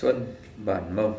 Xuân Bản Mông.